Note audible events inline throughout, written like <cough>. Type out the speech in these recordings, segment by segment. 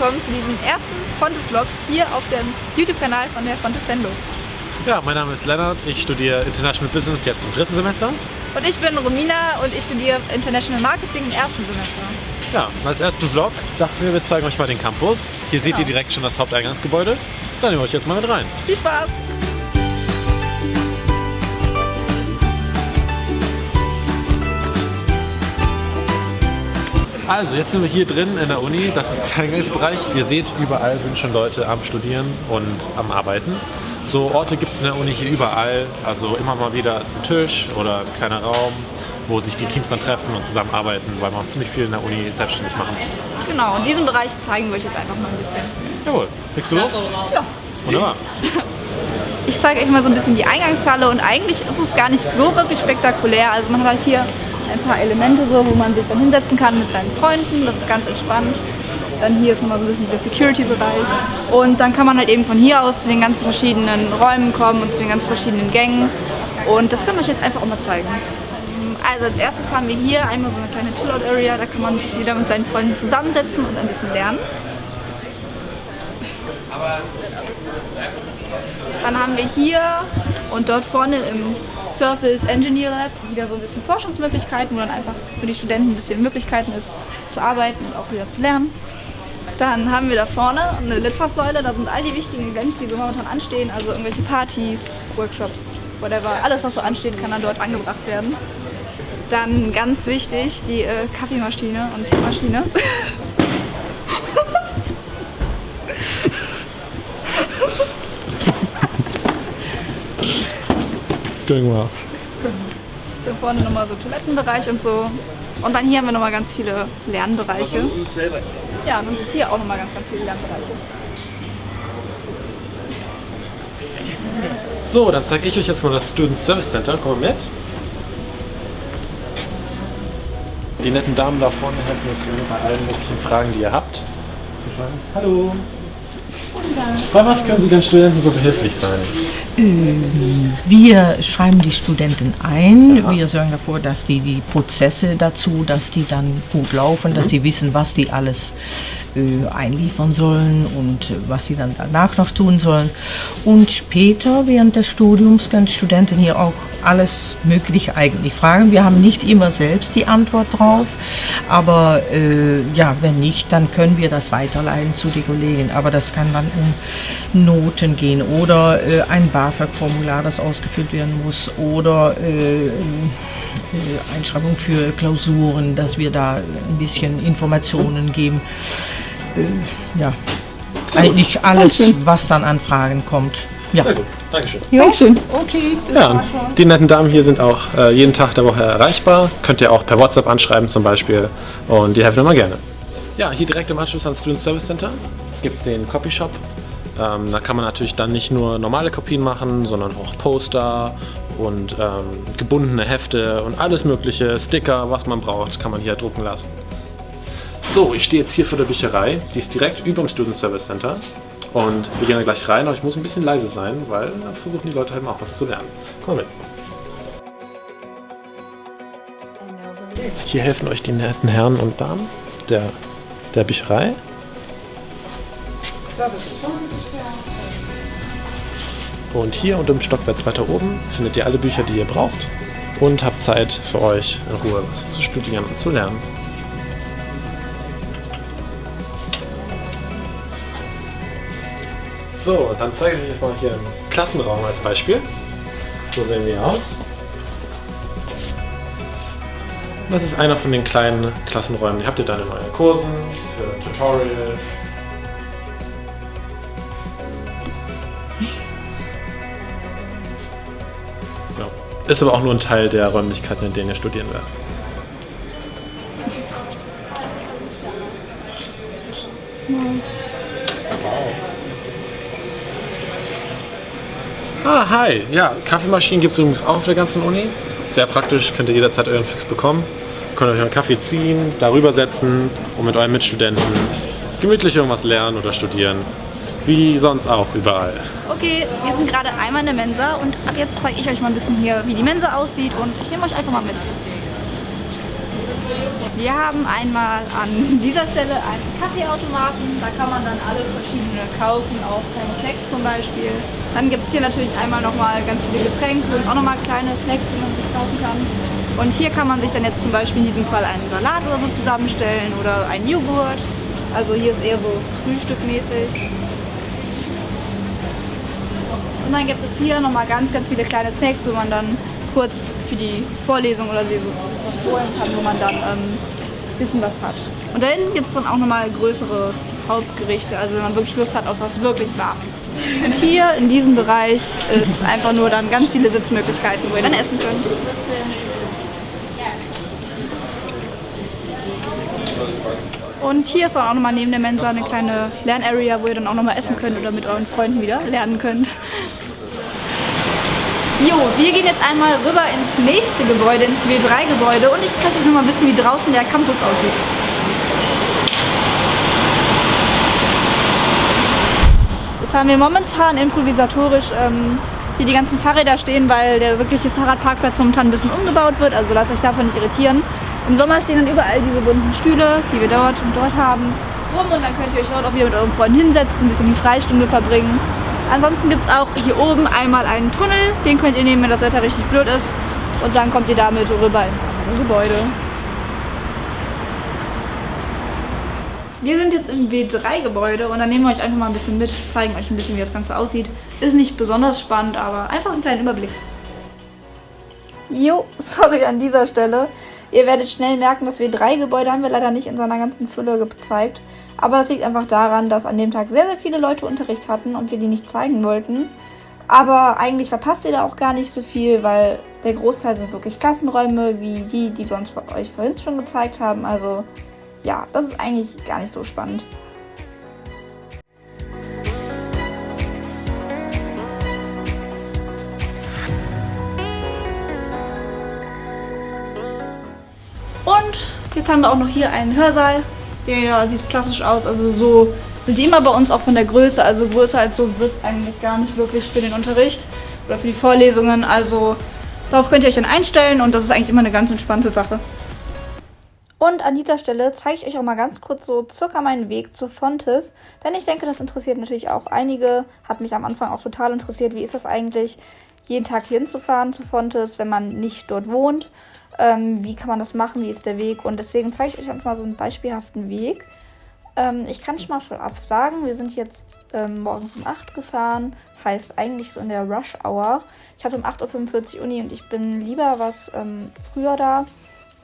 willkommen zu diesem ersten Fontes-Vlog hier auf dem YouTube-Kanal von der Fontes Venlo. Ja, mein Name ist Lennart, ich studiere International Business jetzt im dritten Semester. Und ich bin Romina und ich studiere International Marketing im ersten Semester. Ja, als ersten Vlog dachten wir, wir zeigen euch mal den Campus. Hier seht Genau. ihr direkt schon das Haupteingangsgebäude. Dann nehmen wir euch jetzt mal mit rein. Viel Spaß! Also, jetzt sind wir hier drin in der Uni. Das ist der Eingangsbereich. Ihr seht, überall sind schon Leute am Studieren und am Arbeiten. So Orte gibt es in der Uni hier überall. Also immer mal wieder ist ein Tisch oder ein kleiner Raum, wo sich die Teams dann treffen und zusammenarbeiten, weil man ziemlich viel in der Uni selbstständig machen muss. Genau, und diesen Bereich zeigen wir euch jetzt einfach mal ein bisschen. Jawohl, legst du los? Ja. Wunderbar. Ich zeige euch mal so ein bisschen die Eingangshalle und eigentlich ist es gar nicht so wirklich spektakulär. Also man hat halt hier ein paar Elemente so, wo man sich dann hinsetzen kann mit seinen Freunden. Das ist ganz entspannt. Dann hier ist nochmal so ein bisschen dieser Security-Bereich. Und dann kann man halt eben von hier aus zu den ganzen verschiedenen Räumen kommen und zu den ganz verschiedenen Gängen. Und das können wir euch jetzt einfach auch mal zeigen. Also als erstes haben wir hier einmal so eine kleine Chillout-Area. Da kann man sich wieder mit seinen Freunden zusammensetzen und ein bisschen lernen. Dann haben wir hier und dort vorne im Surface Engineer Lab wieder so ein bisschen Forschungsmöglichkeiten, wo dann einfach für die Studenten ein bisschen Möglichkeiten ist zu arbeiten und auch wieder zu lernen. Dann haben wir da vorne eine Litfaßsäule, da sind all die wichtigen Events, die so momentan anstehen, also irgendwelche Partys, Workshops, whatever, alles was so ansteht, kann dann dort angebracht werden. Dann ganz wichtig, die äh, Kaffeemaschine und Teemaschine. <laughs> Going well. Hier vorne nochmal so Toilettenbereich und so. Und dann hier haben wir nochmal ganz viele Lernbereiche. Ja, und hier auch nochmal ganz, ganz viele Lernbereiche. So, dann zeige ich euch jetzt mal das Student Service Center. Kommt mit. Die netten Damen da vorne helfen euch bei allen möglichen Fragen, die ihr habt. Hallo. Bei was können Sie den Studenten so behilflich sein? Wir schreiben die Studenten ein. Wir sorgen dafür, dass die die Prozesse dazu, dass die dann gut laufen, dass die wissen, was die alles äh, einliefern sollen und äh, was sie dann danach noch tun sollen. Und später, während des Studiums, können Studenten hier auch alles Mögliche eigentlich fragen. Wir haben nicht immer selbst die Antwort drauf, aber äh, ja, wenn nicht, dann können wir das weiterleiten zu den Kollegen. Aber das kann dann um Noten gehen oder äh, ein BAföG-Formular, das ausgefüllt werden muss oder äh, äh, Einschreibung für Klausuren, dass wir da ein bisschen Informationen geben. Ja, eigentlich alles, was dann an Fragen kommt. Ja. Sehr gut, Dankeschön. Dankeschön. Okay. Ja, die netten Damen hier sind auch äh, jeden Tag der Woche erreichbar. Könnt ihr auch per WhatsApp anschreiben zum Beispiel und die helfen immer gerne. Ja, hier direkt im Anschluss ans Student Service Center gibt es den Copyshop. Ähm, da kann man natürlich dann nicht nur normale Kopien machen, sondern auch Poster und ähm, gebundene Hefte und alles mögliche, Sticker, was man braucht, kann man hier drucken lassen. So, ich stehe jetzt hier vor der Bücherei. Die ist direkt über dem Student Service Center. Und wir gehen da gleich rein, aber ich muss ein bisschen leise sein, weil da versuchen die Leute halt auch was zu lernen. Komm mit. Hier helfen euch die netten Herren und Damen der, der Bücherei. Und hier und im Stockwerk weiter oben findet ihr alle Bücher, die ihr braucht. Und habt Zeit für euch in Ruhe was zu studieren und zu lernen. So, dann zeige ich euch jetzt mal hier einen Klassenraum als Beispiel. So sehen die aus. Das ist einer von den kleinen Klassenräumen. Die habt ihr dann in euren Kursen für Tutorial. Ja. Ist aber auch nur ein Teil der Räumlichkeiten, in denen ihr studieren werdet. Ah, hi. Ja, Kaffeemaschinen gibt es übrigens auch auf der ganzen Uni. Sehr praktisch, könnt ihr jederzeit euren Fix bekommen. Könnt euch euren Kaffee ziehen, darüber setzen und mit euren Mitstudenten gemütlich irgendwas lernen oder studieren. Wie sonst auch überall. Okay, wir sind gerade einmal in der Mensa und ab jetzt zeige ich euch mal ein bisschen hier, wie die Mensa aussieht und ich nehme euch einfach mal mit. Wir haben einmal an dieser Stelle einen Kaffeeautomaten. Da kann man dann alle verschiedene kaufen, auch kleine Snacks zum Beispiel. Dann gibt es hier natürlich einmal nochmal ganz viele Getränke und auch nochmal kleine Snacks, die man sich kaufen kann. Und hier kann man sich dann jetzt zum Beispiel in diesem Fall einen Salat oder so zusammenstellen oder einen Joghurt. Also hier ist eher so frühstückmäßig. Und dann gibt es hier nochmal ganz, ganz viele kleine Snacks, wo man dann kurz für die Vorlesung oder so holen kann, wo man dann ähm, ein bisschen was hat. Und da hinten gibt es dann auch nochmal größere Hauptgerichte, also wenn man wirklich Lust hat auf was wirklich warm. Und hier in diesem Bereich ist <laughs> einfach nur dann ganz viele Sitzmöglichkeiten, wo ihr dann essen könnt. Und hier ist auch nochmal neben der Mensa eine kleine Lernarea, wo ihr dann auch nochmal essen könnt oder mit euren Freunden wieder lernen könnt. Jo, wir gehen jetzt einmal rüber ins nächste Gebäude, ins W3-Gebäude und ich zeige euch nochmal ein bisschen, wie draußen der Campus aussieht. Jetzt haben wir momentan improvisatorisch ähm, hier die ganzen Fahrräder stehen, weil der wirkliche Fahrradparkplatz momentan ein bisschen umgebaut wird, also lasst euch davon nicht irritieren. Im Sommer stehen dann überall diese bunten Stühle, die wir dort und dort haben, rum und dann könnt ihr euch dort auch wieder mit eurem Freund hinsetzen, ein bisschen die Freistunde verbringen. Ansonsten gibt es auch hier oben einmal einen Tunnel, den könnt ihr nehmen, wenn das Wetter richtig blöd ist und dann kommt ihr damit rüber in das Gebäude. Wir sind jetzt im W3-Gebäude und dann nehmen wir euch einfach mal ein bisschen mit, zeigen euch ein bisschen, wie das Ganze aussieht. Ist nicht besonders spannend, aber einfach einen kleinen Überblick. Jo, sorry an dieser Stelle. Ihr werdet schnell merken, das W3-Gebäude haben wir leider nicht in seiner ganzen Fülle gezeigt. Aber es liegt einfach daran, dass an dem Tag sehr, sehr viele Leute Unterricht hatten und wir die nicht zeigen wollten. Aber eigentlich verpasst ihr da auch gar nicht so viel, weil der Großteil sind wirklich Klassenräume, wie die, die wir uns euch vorhin schon gezeigt haben. Also ja, das ist eigentlich gar nicht so spannend. Jetzt haben wir auch noch hier einen Hörsaal. Der sieht klassisch aus, also so sind die immer bei uns auch von der Größe. Also größer als so wird eigentlich gar nicht wirklich für den Unterricht oder für die Vorlesungen. Also darauf könnt ihr euch dann einstellen und das ist eigentlich immer eine ganz entspannte Sache. Und an dieser Stelle zeige ich euch auch mal ganz kurz so circa meinen Weg zur Fontes, denn ich denke, das interessiert natürlich auch einige. Hat mich am Anfang auch total interessiert, wie ist das eigentlich, jeden Tag hinzufahren zu Fontes, wenn man nicht dort wohnt. Ähm, wie kann man das machen, wie ist der Weg und deswegen zeige ich euch einfach mal so einen beispielhaften Weg. Ähm, ich kann schon mal vorab sagen, wir sind jetzt ähm, morgens um 8 gefahren, heißt eigentlich so in der Rush Hour. Ich hatte um 8.45 Uhr Uni und ich bin lieber was ähm, früher da,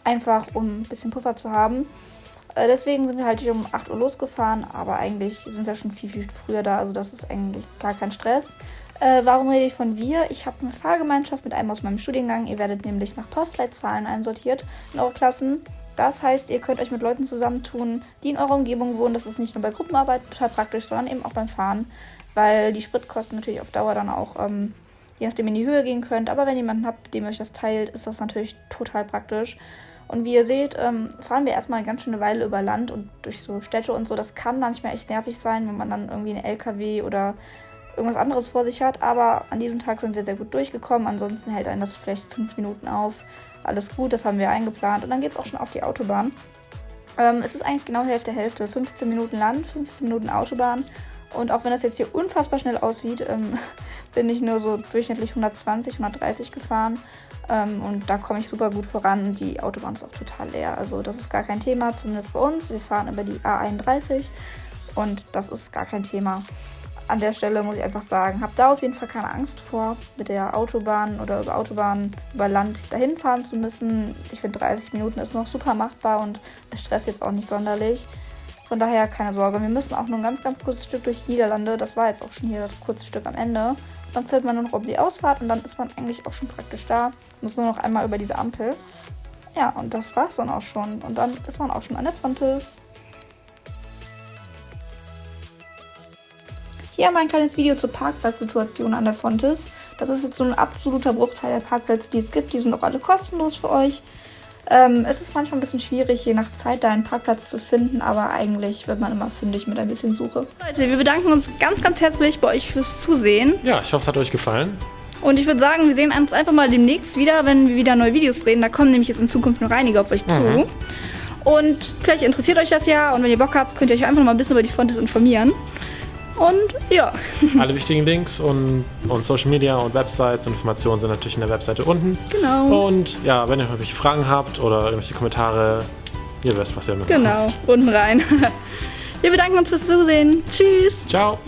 einfach um ein bisschen Puffer zu haben. Äh, deswegen sind wir halt hier um 8 Uhr losgefahren, aber eigentlich sind wir schon viel, viel früher da, also das ist eigentlich gar kein Stress. Äh, warum rede ich von wir? Ich habe eine Fahrgemeinschaft mit einem aus meinem Studiengang. Ihr werdet nämlich nach Postleitzahlen einsortiert in eure Klassen. Das heißt, ihr könnt euch mit Leuten zusammentun, die in eurer Umgebung wohnen. Das ist nicht nur bei Gruppenarbeit total praktisch, sondern eben auch beim Fahren, weil die Spritkosten natürlich auf Dauer dann auch, ähm, je nachdem, in die Höhe gehen könnt. Aber wenn ihr jemanden habt, dem euch das teilt, ist das natürlich total praktisch. Und wie ihr seht, ähm, fahren wir erstmal eine ganz schöne Weile über Land und durch so Städte und so. Das kann manchmal echt nervig sein, wenn man dann irgendwie einen LKW oder irgendwas anderes vor sich hat. Aber an diesem Tag sind wir sehr gut durchgekommen. Ansonsten hält einen das vielleicht fünf Minuten auf. Alles gut, das haben wir eingeplant. Und dann geht es auch schon auf die Autobahn. Ähm, es ist eigentlich genau Hälfte Hälfte. 15 Minuten Land, 15 Minuten Autobahn. Und auch wenn das jetzt hier unfassbar schnell aussieht, ähm, <laughs> bin ich nur so durchschnittlich 120, 130 gefahren. Ähm, und da komme ich super gut voran. Die Autobahn ist auch total leer. Also das ist gar kein Thema, zumindest bei uns. Wir fahren über die A31 und das ist gar kein Thema an der Stelle muss ich einfach sagen, habe da auf jeden Fall keine Angst vor, mit der Autobahn oder über Autobahn über Land dahin fahren zu müssen. Ich finde 30 Minuten ist noch super machbar und es stresst jetzt auch nicht sonderlich. Von daher keine Sorge. Wir müssen auch nur ein ganz, ganz kurzes Stück durch die Niederlande. Das war jetzt auch schon hier das kurze Stück am Ende. Dann fährt man nur noch um die Ausfahrt und dann ist man eigentlich auch schon praktisch da. Muss nur noch einmal über diese Ampel. Ja, und das war's dann auch schon. Und dann ist man auch schon an der Fontes. Hier haben wir ein kleines Video zur Parkplatzsituation an der Fontes. Das ist jetzt so ein absoluter Bruchteil der Parkplätze, die es gibt. Die sind auch alle kostenlos für euch. Ähm, es ist manchmal ein bisschen schwierig, je nach Zeit da einen Parkplatz zu finden, aber eigentlich wird man immer fündig mit ein bisschen Suche. Leute, wir bedanken uns ganz, ganz herzlich bei euch fürs Zusehen. Ja, ich hoffe, es hat euch gefallen. Und ich würde sagen, wir sehen uns einfach mal demnächst wieder, wenn wir wieder neue Videos drehen. Da kommen nämlich jetzt in Zukunft noch einige auf euch Mhm. zu. Und vielleicht interessiert euch das ja und wenn ihr Bock habt, könnt ihr euch einfach noch mal ein bisschen über die Fontes informieren. Und ja, <laughs> Alle wichtigen Links und, und Social Media und Websites und Informationen sind natürlich in der Webseite unten. genau. Und ja, wenn ihr irgendwelche Fragen habt oder irgendwelche Kommentare, ihr wisst, was ihr mit Genau, unten rein. <laughs> Wir bedanken uns fürs Zusehen. Tschüss. Ciao.